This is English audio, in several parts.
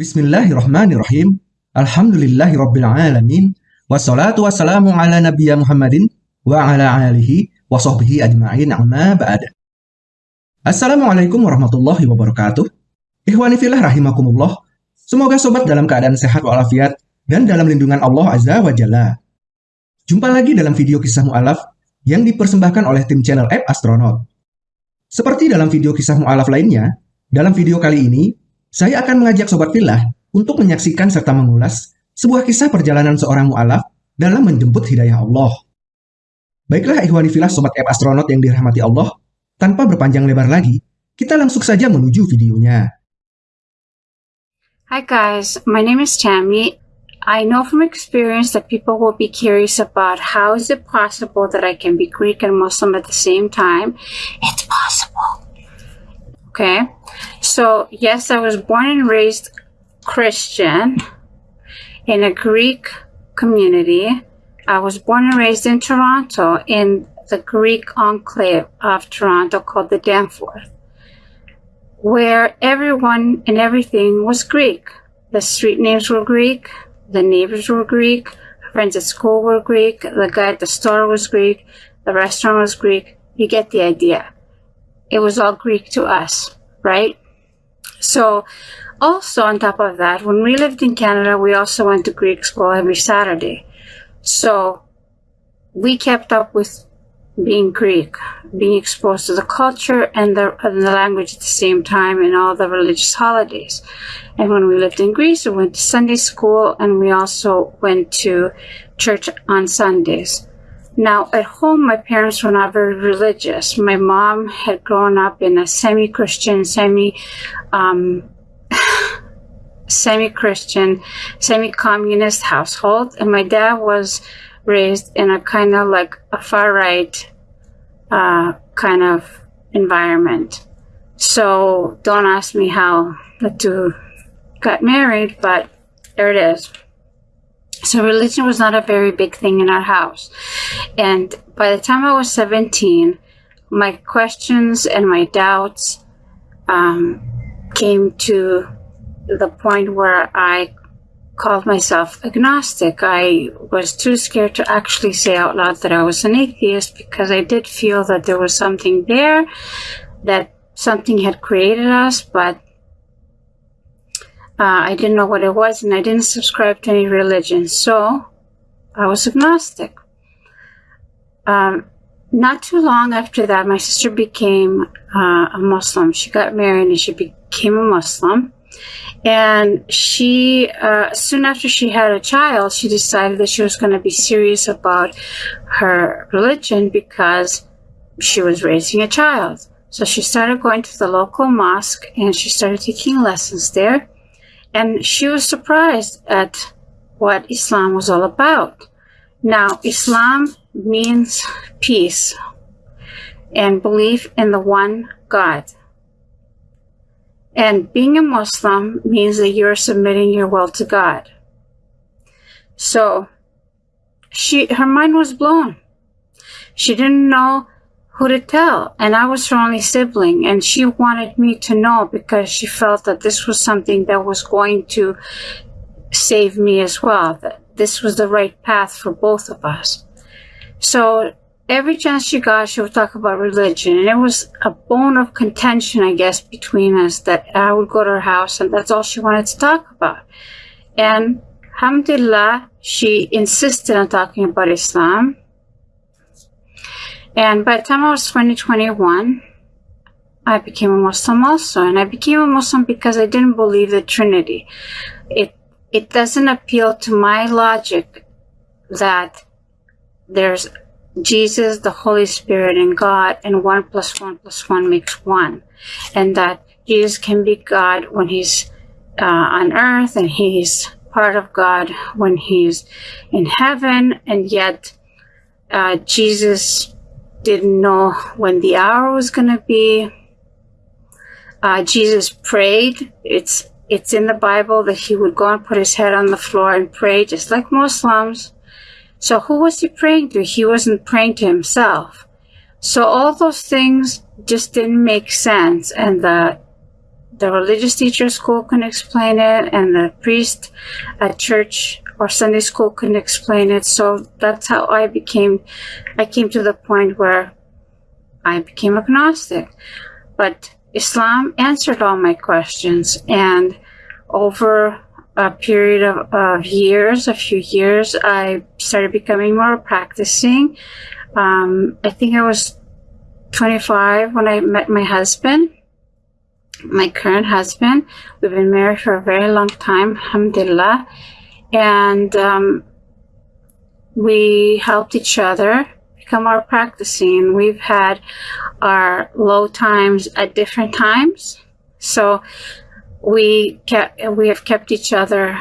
Bismillahirrahmanirrahim. Alhamdulillahirrabbilalamin. Wassalatu wassalamu ala nabiyya Muhammadin wa ala alihi wa sahbihi ajma'in amma ba'd. Assalamualaikum warahmatullahi wabarakatuh. Ikhwani fillah rahimakumullah. Semoga sobat dalam keadaan sehat walafiat dan dalam lindungan Allah Azza wa Jalla. Jumpa lagi dalam video kisah mu'alaf yang dipersembahkan oleh tim channel App Astronaut. Seperti dalam video kisah mu'alaf lainnya, dalam video kali ini, saya akan mengajak Sobat Filah untuk menyaksikan serta mengulas sebuah kisah perjalanan seorang mu'alaf dalam menjemput hidayah Allah. Baiklah ikhwani filah Sobat App Astronaut yang dirahmati Allah, tanpa berpanjang lebar lagi, kita langsung saja menuju videonya. Hi guys, my name is Tammy. I know from experience that people will be curious about how is it possible that I can be Greek and Muslim at the same time. It's possible. Okay, so yes, I was born and raised Christian in a Greek community. I was born and raised in Toronto in the Greek enclave of Toronto called the Danforth, where everyone and everything was Greek. The street names were Greek, the neighbors were Greek. Friends at school were Greek. The guy at the store was Greek. The restaurant was Greek. You get the idea. It was all Greek to us, right? So also on top of that, when we lived in Canada, we also went to Greek school every Saturday. So we kept up with being Greek, being exposed to the culture and the, and the language at the same time and all the religious holidays. And when we lived in Greece, we went to Sunday school and we also went to church on Sundays. Now, at home, my parents were not very religious. My mom had grown up in a semi-Christian, semi, um, semi-Christian, semi-communist household, and my dad was raised in a kind of like a far right uh, kind of environment. So don't ask me how the two got married, but there it is. So religion was not a very big thing in our house. And by the time I was 17, my questions and my doubts um, came to the point where I called myself agnostic. I was too scared to actually say out loud that I was an atheist because I did feel that there was something there, that something had created us, but uh, I didn't know what it was and I didn't subscribe to any religion. So I was agnostic. Um, not too long after that, my sister became uh, a Muslim. She got married and she became a Muslim. And she, uh, soon after she had a child, she decided that she was going to be serious about her religion because she was raising a child. So she started going to the local mosque and she started taking lessons there. And she was surprised at what Islam was all about. Now, Islam means peace and belief in the one God. And being a Muslim means that you're submitting your will to God. So she her mind was blown. She didn't know who to tell. And I was her only sibling. And she wanted me to know because she felt that this was something that was going to save me as well. That this was the right path for both of us. So every chance she got, she would talk about religion. And it was a bone of contention, I guess, between us that I would go to her house and that's all she wanted to talk about. And alhamdulillah, she insisted on talking about Islam. And by the time I was 2021, I became a Muslim also. And I became a Muslim because I didn't believe the Trinity. It, it doesn't appeal to my logic that there's Jesus, the Holy Spirit, and God, and one plus one plus one makes one. And that Jesus can be God when he's uh, on earth and he's part of God when he's in heaven. And yet uh, Jesus didn't know when the hour was going to be. Uh, Jesus prayed. It's it's in the Bible that he would go and put his head on the floor and pray, just like Muslims. So who was he praying to? He wasn't praying to himself. So all those things just didn't make sense. And the the religious teacher school couldn't explain it, and the priest at church or Sunday school couldn't explain it. So that's how I became, I came to the point where I became agnostic. But Islam answered all my questions, and over a period of, of years, a few years, I started becoming more practicing. Um, I think I was 25 when I met my husband, my current husband. We've been married for a very long time, alhamdulillah. And um, we helped each other become our practicing. We've had our low times at different times. So we kept, we have kept each other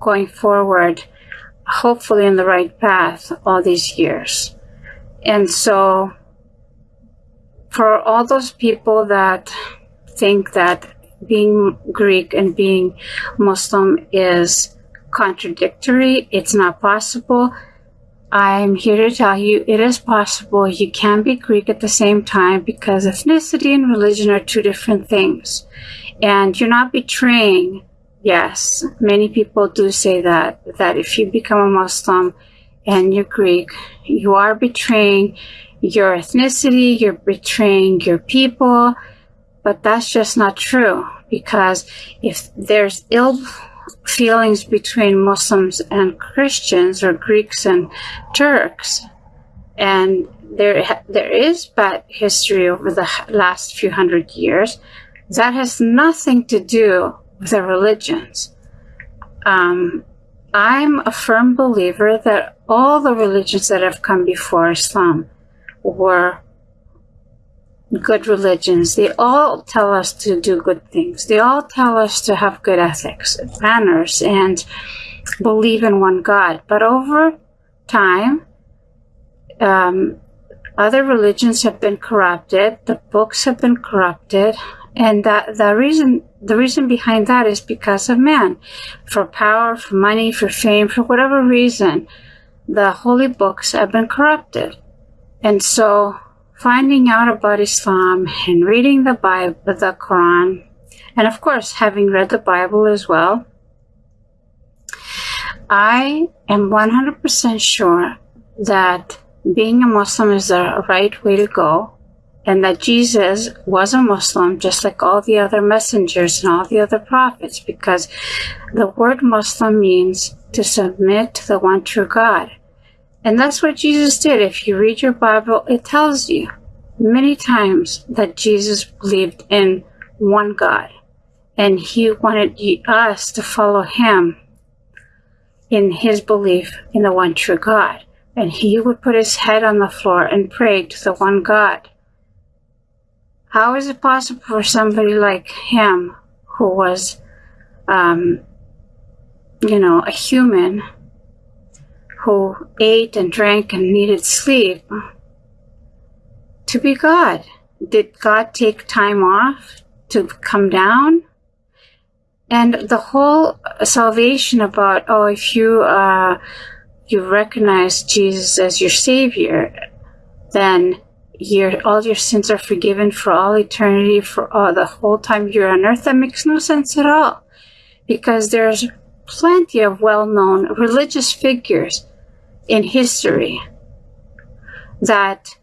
going forward, hopefully in the right path all these years. And so for all those people that think that being Greek and being Muslim is contradictory, it's not possible. I'm here to tell you it is possible. You can be Greek at the same time because ethnicity and religion are two different things. And you're not betraying. Yes, many people do say that, that if you become a Muslim and you're Greek, you are betraying your ethnicity, you're betraying your people, but that's just not true because if there's ill feelings between Muslims and Christians or Greeks and Turks, and there there is bad history over the last few hundred years, that has nothing to do with the religions. Um, I'm a firm believer that all the religions that have come before Islam were good religions. They all tell us to do good things. They all tell us to have good ethics, manners, and believe in one God. But over time, um, other religions have been corrupted. The books have been corrupted. And that the reason the reason behind that is because of man. For power, for money, for fame, for whatever reason, the holy books have been corrupted. And so finding out about Islam and reading the Bible, the Quran, and of course having read the Bible as well, I am 100% sure that being a Muslim is the right way to go and that Jesus was a Muslim just like all the other messengers and all the other prophets because the word Muslim means to submit to the one true God. And that's what Jesus did. If you read your Bible, it tells you many times that Jesus believed in one God. And he wanted us to follow him in his belief in the one true God. And he would put his head on the floor and pray to the one God. How is it possible for somebody like him, who was, um, you know, a human, who ate and drank and needed sleep to be God. Did God take time off to come down? And the whole salvation about, oh, if you, uh, you recognize Jesus as your savior, then your, all your sins are forgiven for all eternity, for all the whole time you're on earth. That makes no sense at all. Because there's plenty of well-known religious figures in history that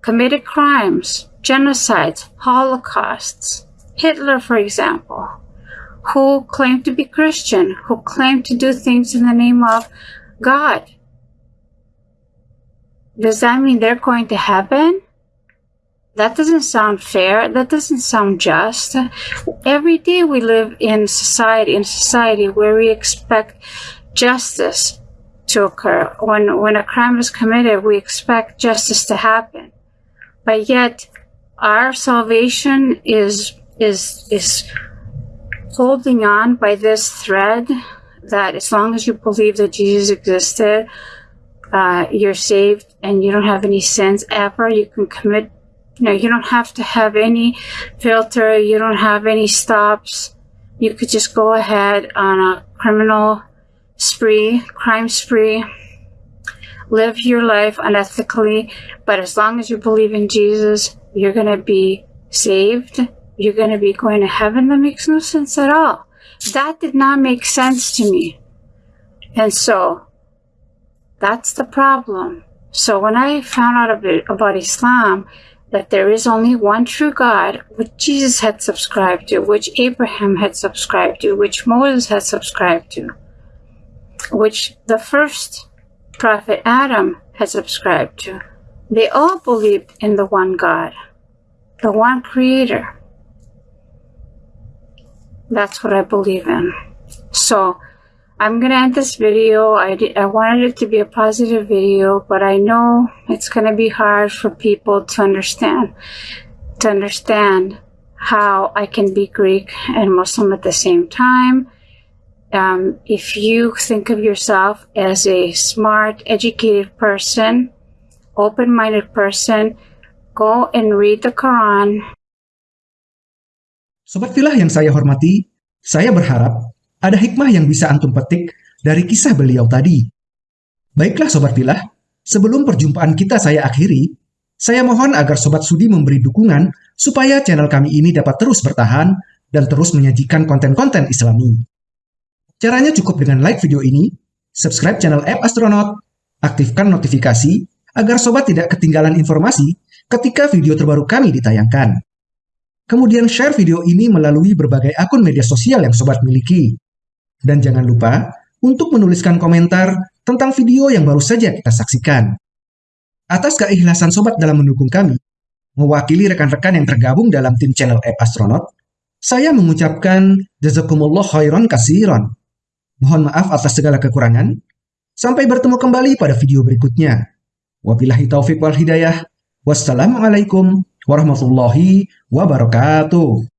committed crimes, genocides, holocausts. Hitler, for example, who claimed to be Christian, who claimed to do things in the name of God. Does that mean they're going to heaven? That doesn't sound fair. That doesn't sound just. Every day we live in society, in society where we expect justice to occur. When, when a crime is committed, we expect justice to happen. But yet our salvation is, is, is holding on by this thread that as long as you believe that Jesus existed, uh, you're saved and you don't have any sins ever. You can commit, you know, you don't have to have any filter. You don't have any stops. You could just go ahead on a criminal spree, crime spree, live your life unethically, but as long as you believe in Jesus, you're going to be saved you're going to be going to heaven. That makes no sense at all. That did not make sense to me. And so that's the problem. So when I found out about Islam, that there is only one true God, which Jesus had subscribed to, which Abraham had subscribed to, which Moses had subscribed to, which the first prophet Adam had subscribed to. They all believed in the one God, the one creator. That's what I believe in. So I'm going to end this video. I, did, I wanted it to be a positive video, but I know it's going to be hard for people to understand, to understand how I can be Greek and Muslim at the same time. Um, if you think of yourself as a smart, educated person, open-minded person, go and read the Quran. Sobat Filah yang saya hormati, saya berharap ada hikmah yang bisa antum petik dari kisah beliau tadi. Baiklah Sobat Filah, sebelum perjumpaan kita saya akhiri, saya mohon agar Sobat Sudi memberi dukungan supaya channel kami ini dapat terus bertahan dan terus menyajikan konten-konten islami. Caranya cukup dengan like video ini, subscribe channel App Astronaut, aktifkan notifikasi agar sobat tidak ketinggalan informasi ketika video terbaru kami ditayangkan. Kemudian share video ini melalui berbagai akun media sosial yang sobat miliki. Dan jangan lupa untuk menuliskan komentar tentang video yang baru saja kita saksikan. Atas keikhlasan sobat dalam mendukung kami, mewakili rekan-rekan yang tergabung dalam tim channel App Astronaut, saya mengucapkan jazakumullah khairan kasiron. Mohon maaf atas segala kekurangan. Sampai bertemu kembali pada video berikutnya. Wabillahi taufiq wal hidayah. Wassalamualaikum warahmatullahi wabarakatuh.